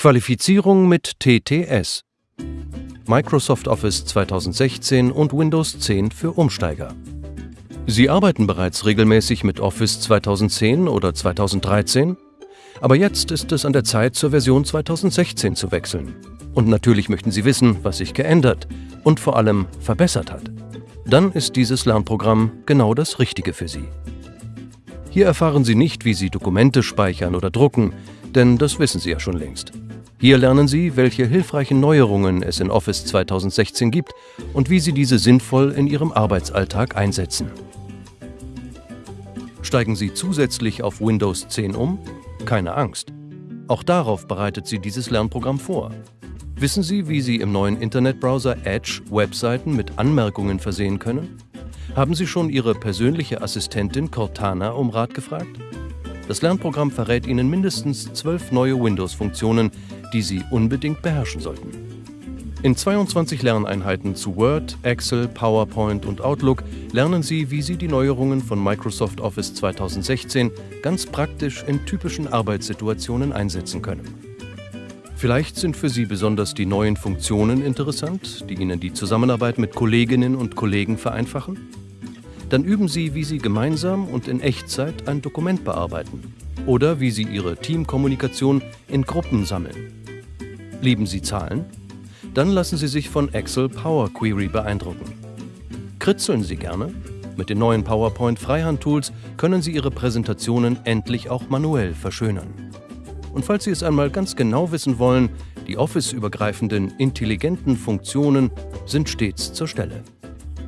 Qualifizierung mit TTS Microsoft Office 2016 und Windows 10 für Umsteiger. Sie arbeiten bereits regelmäßig mit Office 2010 oder 2013, aber jetzt ist es an der Zeit, zur Version 2016 zu wechseln. Und natürlich möchten Sie wissen, was sich geändert und vor allem verbessert hat. Dann ist dieses Lernprogramm genau das Richtige für Sie. Hier erfahren Sie nicht, wie Sie Dokumente speichern oder drucken, denn das wissen Sie ja schon längst. Hier lernen Sie, welche hilfreichen Neuerungen es in Office 2016 gibt und wie Sie diese sinnvoll in Ihrem Arbeitsalltag einsetzen. Steigen Sie zusätzlich auf Windows 10 um? Keine Angst. Auch darauf bereitet Sie dieses Lernprogramm vor. Wissen Sie, wie Sie im neuen Internetbrowser Edge Webseiten mit Anmerkungen versehen können? Haben Sie schon Ihre persönliche Assistentin Cortana um Rat gefragt? Das Lernprogramm verrät Ihnen mindestens zwölf neue Windows-Funktionen, die Sie unbedingt beherrschen sollten. In 22 Lerneinheiten zu Word, Excel, PowerPoint und Outlook lernen Sie, wie Sie die Neuerungen von Microsoft Office 2016 ganz praktisch in typischen Arbeitssituationen einsetzen können. Vielleicht sind für Sie besonders die neuen Funktionen interessant, die Ihnen die Zusammenarbeit mit Kolleginnen und Kollegen vereinfachen? Dann üben Sie, wie Sie gemeinsam und in Echtzeit ein Dokument bearbeiten oder wie Sie Ihre Teamkommunikation in Gruppen sammeln. Lieben Sie Zahlen? Dann lassen Sie sich von Excel Power Query beeindrucken. Kritzeln Sie gerne? Mit den neuen PowerPoint Freihand-Tools können Sie Ihre Präsentationen endlich auch manuell verschönern. Und falls Sie es einmal ganz genau wissen wollen, die Office-übergreifenden intelligenten Funktionen sind stets zur Stelle.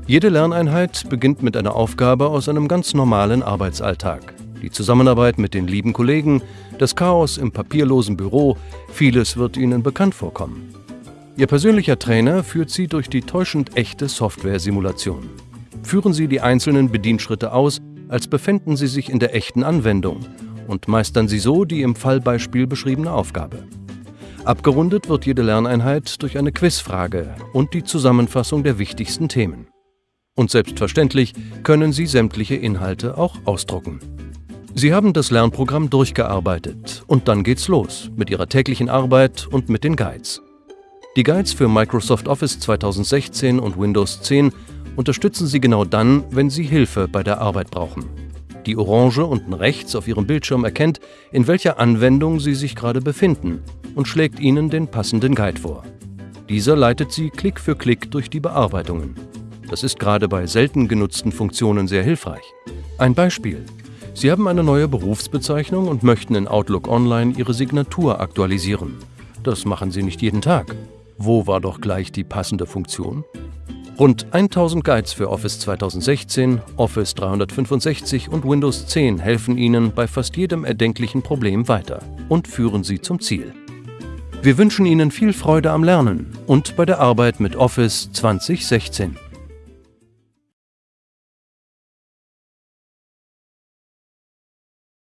Jede Lerneinheit beginnt mit einer Aufgabe aus einem ganz normalen Arbeitsalltag. Die Zusammenarbeit mit den lieben Kollegen, das Chaos im papierlosen Büro, vieles wird Ihnen bekannt vorkommen. Ihr persönlicher Trainer führt Sie durch die täuschend echte Software-Simulation. Führen Sie die einzelnen Bedienschritte aus, als befänden Sie sich in der echten Anwendung und meistern Sie so die im Fallbeispiel beschriebene Aufgabe. Abgerundet wird jede Lerneinheit durch eine Quizfrage und die Zusammenfassung der wichtigsten Themen. Und selbstverständlich können Sie sämtliche Inhalte auch ausdrucken. Sie haben das Lernprogramm durchgearbeitet und dann geht's los mit Ihrer täglichen Arbeit und mit den Guides. Die Guides für Microsoft Office 2016 und Windows 10 unterstützen Sie genau dann, wenn Sie Hilfe bei der Arbeit brauchen. Die Orange unten rechts auf Ihrem Bildschirm erkennt, in welcher Anwendung Sie sich gerade befinden und schlägt Ihnen den passenden Guide vor. Dieser leitet Sie Klick für Klick durch die Bearbeitungen. Das ist gerade bei selten genutzten Funktionen sehr hilfreich. Ein Beispiel. Sie haben eine neue Berufsbezeichnung und möchten in Outlook Online Ihre Signatur aktualisieren. Das machen Sie nicht jeden Tag. Wo war doch gleich die passende Funktion? Rund 1000 Guides für Office 2016, Office 365 und Windows 10 helfen Ihnen bei fast jedem erdenklichen Problem weiter und führen Sie zum Ziel. Wir wünschen Ihnen viel Freude am Lernen und bei der Arbeit mit Office 2016.